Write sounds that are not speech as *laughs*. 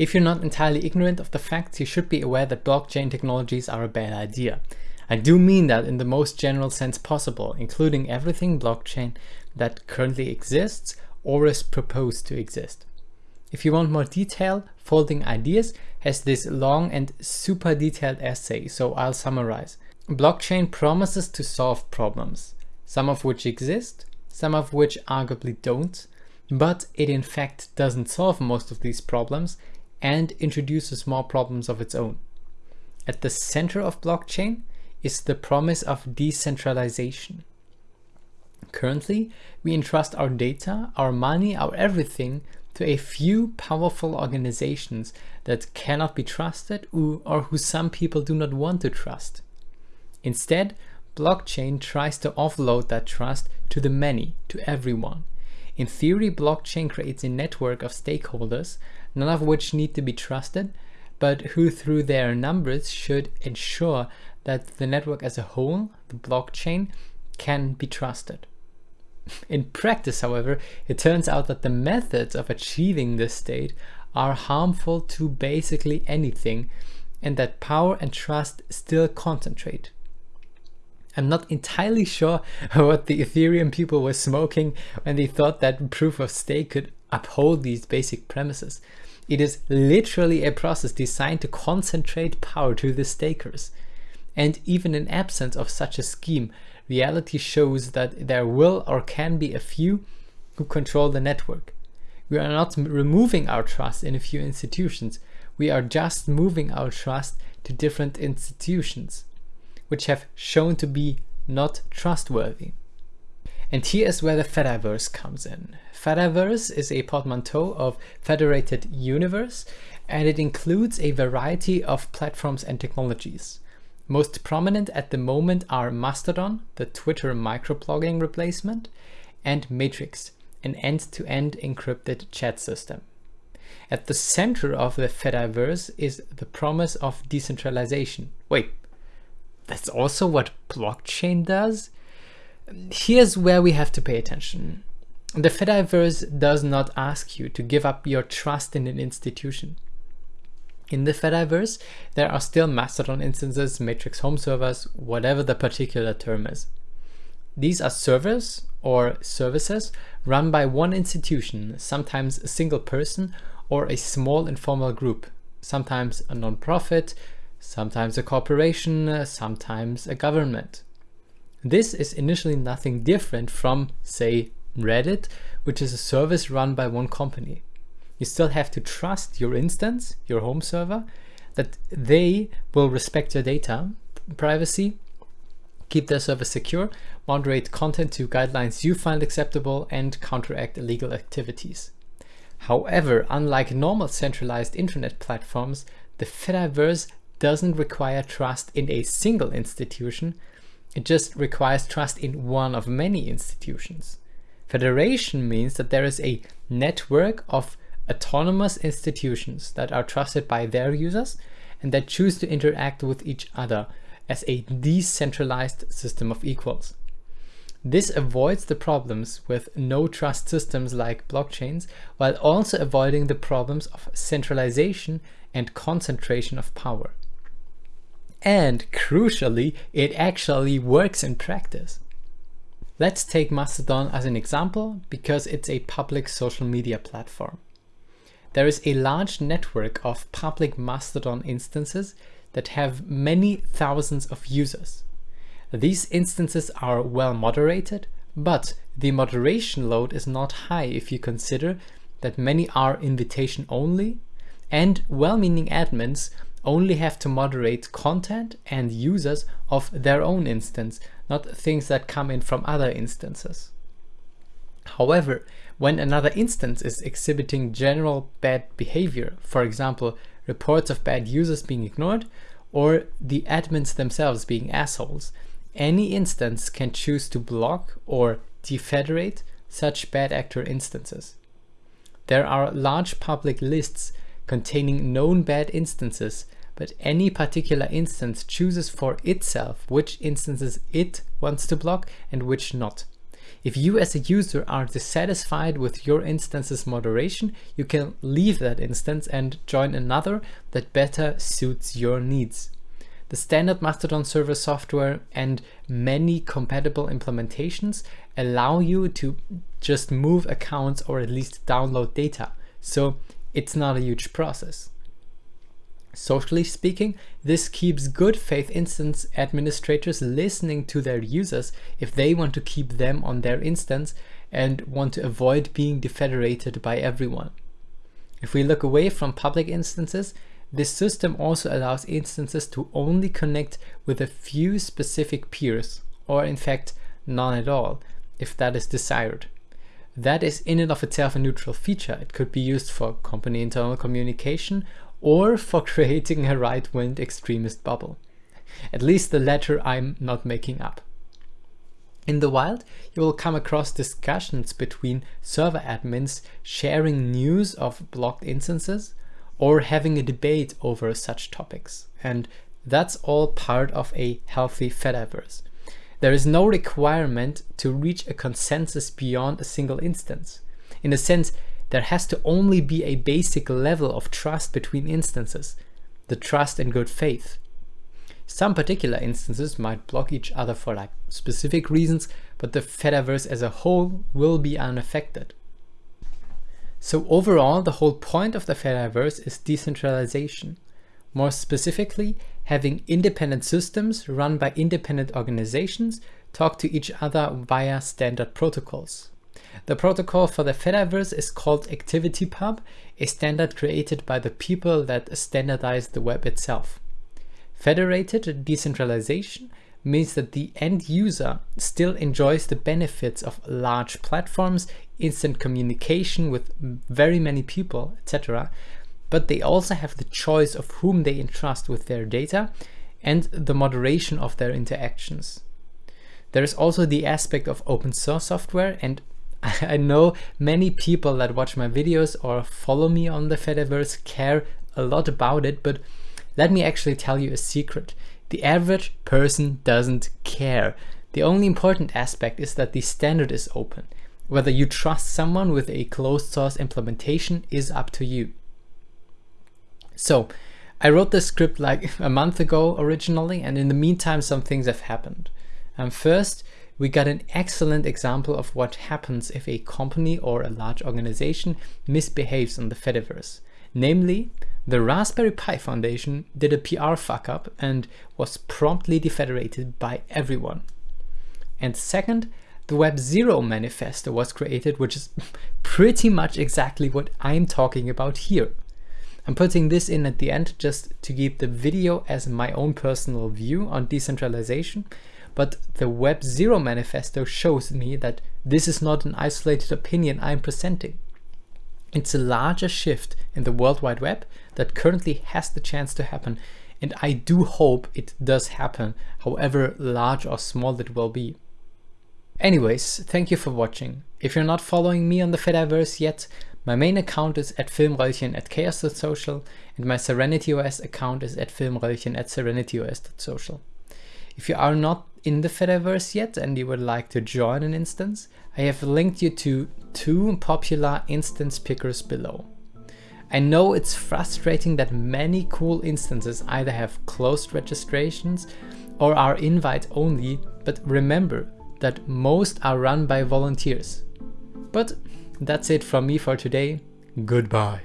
If you're not entirely ignorant of the facts, you should be aware that blockchain technologies are a bad idea. I do mean that in the most general sense possible, including everything blockchain that currently exists or is proposed to exist. If you want more detail, Folding Ideas has this long and super detailed essay, so I'll summarize. Blockchain promises to solve problems, some of which exist, some of which arguably don't, but it in fact doesn't solve most of these problems and introduces more problems of its own. At the center of blockchain is the promise of decentralization. Currently, we entrust our data, our money, our everything to a few powerful organizations that cannot be trusted or who some people do not want to trust. Instead, blockchain tries to offload that trust to the many, to everyone. In theory, blockchain creates a network of stakeholders none of which need to be trusted, but who through their numbers should ensure that the network as a whole, the blockchain, can be trusted. In practice, however, it turns out that the methods of achieving this state are harmful to basically anything and that power and trust still concentrate. I'm not entirely sure *laughs* what the Ethereum people were smoking when they thought that proof of stake could uphold these basic premises. It is literally a process designed to concentrate power to the stakers. And even in absence of such a scheme, reality shows that there will or can be a few who control the network. We are not removing our trust in a few institutions, we are just moving our trust to different institutions, which have shown to be not trustworthy. And here is where the Fediverse comes in. Fediverse is a portmanteau of Federated Universe and it includes a variety of platforms and technologies. Most prominent at the moment are Mastodon, the Twitter microblogging replacement, and Matrix, an end-to-end -end encrypted chat system. At the center of the Fediverse is the promise of decentralization. Wait, that's also what blockchain does? Here's where we have to pay attention. The Fediverse does not ask you to give up your trust in an institution. In the Fediverse, there are still Mastodon instances, Matrix home servers, whatever the particular term is. These are servers or services run by one institution, sometimes a single person or a small informal group, sometimes a non-profit, sometimes a corporation, sometimes a government. This is initially nothing different from, say, Reddit, which is a service run by one company. You still have to trust your instance, your home server, that they will respect your data, privacy, keep their service secure, moderate content to guidelines you find acceptable, and counteract illegal activities. However, unlike normal centralized internet platforms, the Fediverse doesn't require trust in a single institution, it just requires trust in one of many institutions. Federation means that there is a network of autonomous institutions that are trusted by their users and that choose to interact with each other as a decentralized system of equals. This avoids the problems with no trust systems like blockchains while also avoiding the problems of centralization and concentration of power. And crucially, it actually works in practice. Let's take Mastodon as an example because it's a public social media platform. There is a large network of public Mastodon instances that have many thousands of users. These instances are well moderated, but the moderation load is not high if you consider that many are invitation only and well-meaning admins only have to moderate content and users of their own instance, not things that come in from other instances. However, when another instance is exhibiting general bad behavior, for example, reports of bad users being ignored, or the admins themselves being assholes, any instance can choose to block or defederate such bad actor instances. There are large public lists containing known bad instances, but any particular instance chooses for itself which instances it wants to block and which not. If you as a user are dissatisfied with your instance's moderation, you can leave that instance and join another that better suits your needs. The standard Mastodon server software and many compatible implementations allow you to just move accounts or at least download data. So it's not a huge process. Socially speaking, this keeps good faith instance administrators listening to their users if they want to keep them on their instance and want to avoid being defederated by everyone. If we look away from public instances, this system also allows instances to only connect with a few specific peers, or in fact none at all, if that is desired. That is in and of itself a neutral feature. It could be used for company internal communication or for *laughs* creating a right-wing extremist bubble. At least the latter I'm not making up. In the wild, you will come across discussions between server admins sharing news of blocked instances or having a debate over such topics. And that's all part of a healthy Fediverse. There is no requirement to reach a consensus beyond a single instance. In a sense, there has to only be a basic level of trust between instances, the trust and good faith. Some particular instances might block each other for like specific reasons, but the Fediverse as a whole will be unaffected. So overall, the whole point of the Fediverse is decentralization. More specifically, having independent systems run by independent organizations talk to each other via standard protocols. The protocol for the Fediverse is called ActivityPub, a standard created by the people that standardize the web itself. Federated decentralization means that the end user still enjoys the benefits of large platforms, instant communication with very many people, etc. But they also have the choice of whom they entrust with their data and the moderation of their interactions. There is also the aspect of open source software and *laughs* I know many people that watch my videos or follow me on the Fediverse care a lot about it, but let me actually tell you a secret. The average person doesn't care. The only important aspect is that the standard is open. Whether you trust someone with a closed source implementation is up to you. So, I wrote this script like *laughs* a month ago originally, and in the meantime some things have happened. Um, first, we got an excellent example of what happens if a company or a large organization misbehaves on the Fediverse. Namely, the Raspberry Pi Foundation did a PR fuck up and was promptly defederated by everyone. And second, the Web Zero manifesto was created, which is *laughs* pretty much exactly what I'm talking about here. I'm putting this in at the end just to keep the video as my own personal view on decentralization but the Web Zero manifesto shows me that this is not an isolated opinion I'm presenting. It's a larger shift in the World Wide Web that currently has the chance to happen and I do hope it does happen, however large or small it will be. Anyways, thank you for watching. If you're not following me on the Fediverse yet, my main account is at filmröllchen at chaos.social and my SerenityOS account is at filmröllchen at serenityos.social. If you are not in the Fediverse yet and you would like to join an instance, I have linked you to two popular instance pickers below. I know it's frustrating that many cool instances either have closed registrations or are invite only, but remember that most are run by volunteers. But that's it from me for today. Goodbye.